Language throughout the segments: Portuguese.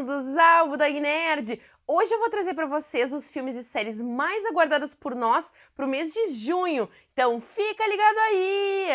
bem-vindos ao Budog Nerd! Hoje eu vou trazer para vocês os filmes e séries mais aguardados por nós para o mês de junho, então fica ligado aí!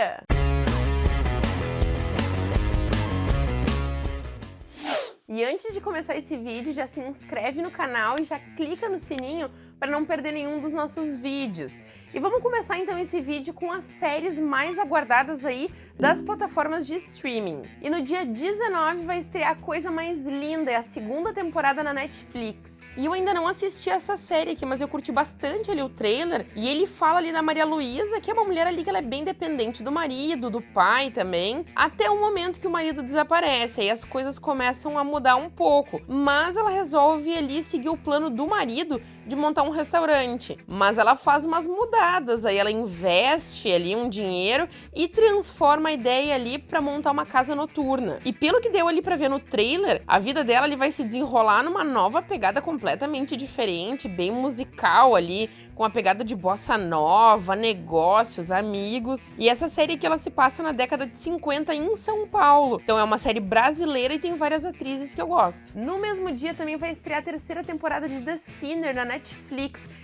E antes de começar esse vídeo, já se inscreve no canal e já clica no sininho para não perder nenhum dos nossos vídeos. E vamos começar então esse vídeo com as séries mais aguardadas aí das plataformas de streaming. E no dia 19 vai estrear a coisa mais linda, é a segunda temporada na Netflix. E eu ainda não assisti essa série aqui, mas eu curti bastante ali o trailer. E ele fala ali da Maria Luísa, que é uma mulher ali que ela é bem dependente do marido, do pai também, até o momento que o marido desaparece. Aí as coisas começam a mudar um pouco. Mas ela resolve ali seguir o plano do marido de montar um restaurante. Mas ela faz umas mudadas, aí ela investe ali um dinheiro e transforma a ideia ali para montar uma casa noturna. E pelo que deu ali para ver no trailer, a vida dela ali vai se desenrolar numa nova pegada completamente diferente, bem musical ali, com a pegada de bossa nova, negócios, amigos. E essa série aqui ela se passa na década de 50 em São Paulo. Então é uma série brasileira e tem várias atrizes que eu gosto. No mesmo dia também vai estrear a terceira temporada de The Sinner na Netflix.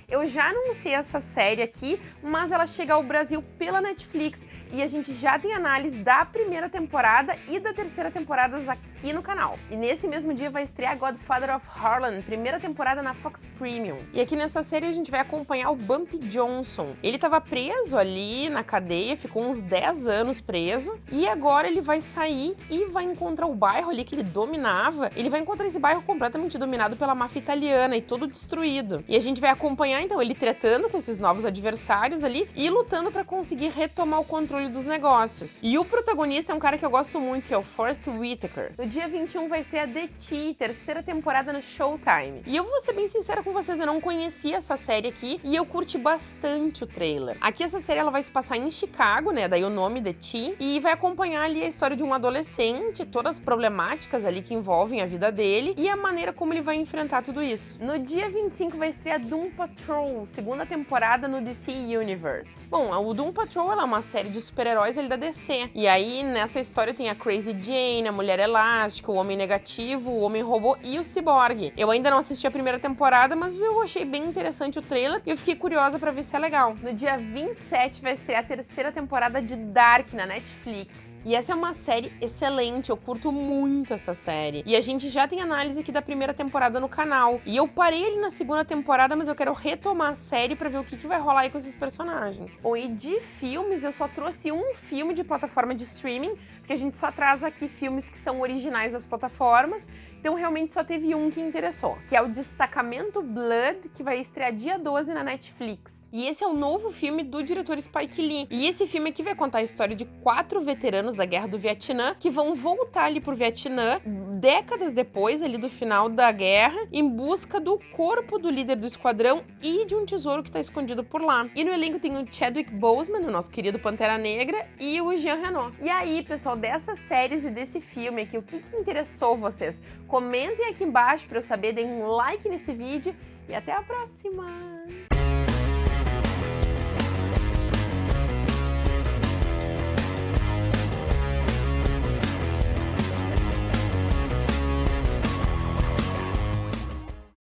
Eu já anunciei essa série aqui, mas ela chega ao Brasil pela Netflix. E a gente já tem análise da primeira temporada e da terceira temporada aqui no canal. E nesse mesmo dia vai estrear Godfather of Harlem, primeira temporada na Fox Premium. E aqui nessa série a gente vai acompanhar acompanhar o Bumpy Johnson. Ele estava preso ali na cadeia, ficou uns 10 anos preso, e agora ele vai sair e vai encontrar o bairro ali que ele dominava. Ele vai encontrar esse bairro completamente dominado pela máfia italiana e todo destruído. E a gente vai acompanhar então ele tretando com esses novos adversários ali e lutando para conseguir retomar o controle dos negócios. E o protagonista é um cara que eu gosto muito, que é o Forrest Whitaker. No dia 21 vai estrear The Tea, terceira temporada no Showtime. E eu vou ser bem sincera com vocês, eu não conhecia essa série aqui e eu curti bastante o trailer. Aqui essa série ela vai se passar em Chicago, né, daí o nome de Ti, e vai acompanhar ali a história de um adolescente, todas as problemáticas ali que envolvem a vida dele e a maneira como ele vai enfrentar tudo isso. No dia 25 vai estrear Doom Patrol, segunda temporada no DC Universe. Bom, o Doom Patrol é uma série de super-heróis ali da DC, e aí nessa história tem a Crazy Jane, a Mulher Elástica, o Homem Negativo, o Homem Robô e o Cyborg. Eu ainda não assisti a primeira temporada, mas eu achei bem interessante o trailer e eu fiquei curiosa pra ver se é legal. No dia 27 vai estrear a terceira temporada de Dark na Netflix. E essa é uma série excelente, eu curto muito essa série. E a gente já tem análise aqui da primeira temporada no canal. E eu parei ali na segunda temporada, mas eu quero retomar a série pra ver o que, que vai rolar aí com esses personagens. Bom, e de filmes, eu só trouxe um filme de plataforma de streaming, porque a gente só traz aqui filmes que são originais das plataformas, então realmente só teve um que interessou, que é o Destacamento Blood, que vai estrear dia 12 na Netflix. E esse é o novo filme do diretor Spike Lee. E esse filme aqui vai contar a história de quatro veteranos da Guerra do Vietnã que vão voltar ali pro Vietnã décadas depois ali do final da guerra em busca do corpo do líder do esquadrão e de um tesouro que está escondido por lá. E no elenco tem o Chadwick Boseman, o nosso querido Pantera Negra, e o Jean Reno. E aí, pessoal, dessas séries e desse filme aqui, o que, que interessou vocês? Comentem aqui embaixo para eu saber, deem um like nesse vídeo e até a próxima!